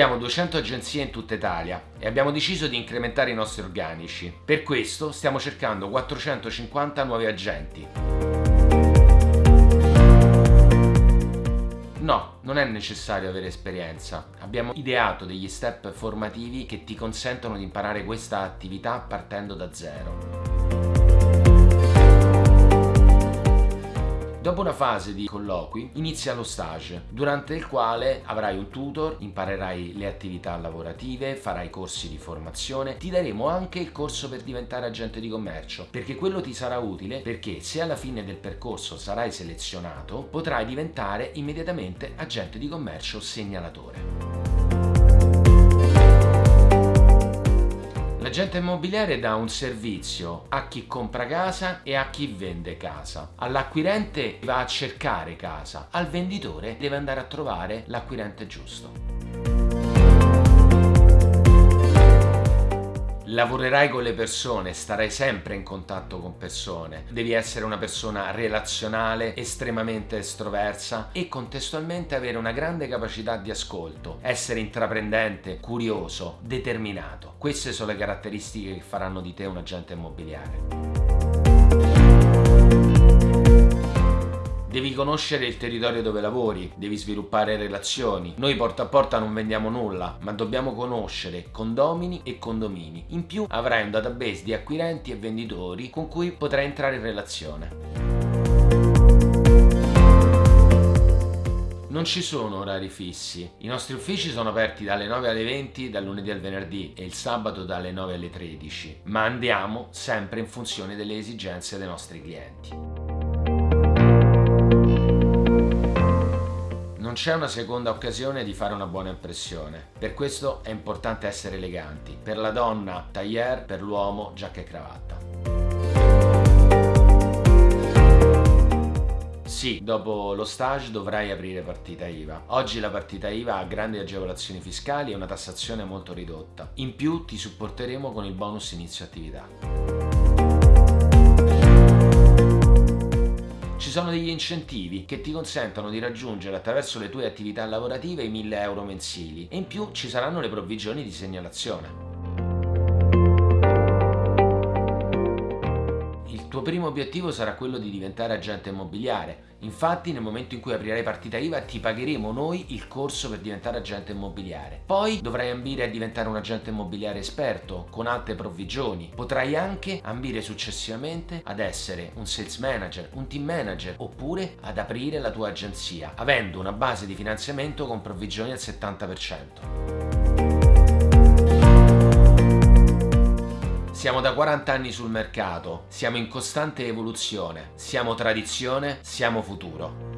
Abbiamo 200 agenzie in tutta Italia e abbiamo deciso di incrementare i nostri organici. Per questo stiamo cercando 450 nuovi agenti. No, non è necessario avere esperienza. Abbiamo ideato degli step formativi che ti consentono di imparare questa attività partendo da zero. Una fase di colloqui inizia lo stage, durante il quale avrai un tutor, imparerai le attività lavorative, farai corsi di formazione, ti daremo anche il corso per diventare agente di commercio, perché quello ti sarà utile perché se alla fine del percorso sarai selezionato, potrai diventare immediatamente agente di commercio segnalatore. L'agente immobiliare dà un servizio a chi compra casa e a chi vende casa. All'acquirente va a cercare casa, al venditore deve andare a trovare l'acquirente giusto. Lavorerai con le persone, starai sempre in contatto con persone, devi essere una persona relazionale, estremamente estroversa e contestualmente avere una grande capacità di ascolto, essere intraprendente, curioso, determinato. Queste sono le caratteristiche che faranno di te un agente immobiliare. Devi conoscere il territorio dove lavori, devi sviluppare relazioni. Noi porta a porta non vendiamo nulla, ma dobbiamo conoscere condomini e condomini. In più avrai un database di acquirenti e venditori con cui potrai entrare in relazione. Non ci sono orari fissi, i nostri uffici sono aperti dalle 9 alle 20 dal lunedì al venerdì e il sabato dalle 9 alle 13, ma andiamo sempre in funzione delle esigenze dei nostri clienti. C'è una seconda occasione di fare una buona impressione. Per questo è importante essere eleganti. Per la donna tailleur, per l'uomo giacca e cravatta. Sì, dopo lo stage dovrai aprire partita IVA. Oggi la partita IVA ha grandi agevolazioni fiscali e una tassazione molto ridotta. In più ti supporteremo con il bonus inizio attività. Sono degli incentivi che ti consentono di raggiungere attraverso le tue attività lavorative i 1000 euro mensili e in più ci saranno le provvigioni di segnalazione. Primo obiettivo sarà quello di diventare agente immobiliare Infatti nel momento in cui aprirai partita IVA ti pagheremo noi il corso per diventare agente immobiliare. Poi dovrai ambire a diventare un agente immobiliare esperto con alte provvigioni. Potrai anche ambire successivamente ad essere un sales manager, un team manager oppure ad aprire la tua agenzia avendo una base di finanziamento con provvigioni al 70%. Siamo da 40 anni sul mercato, siamo in costante evoluzione, siamo tradizione, siamo futuro.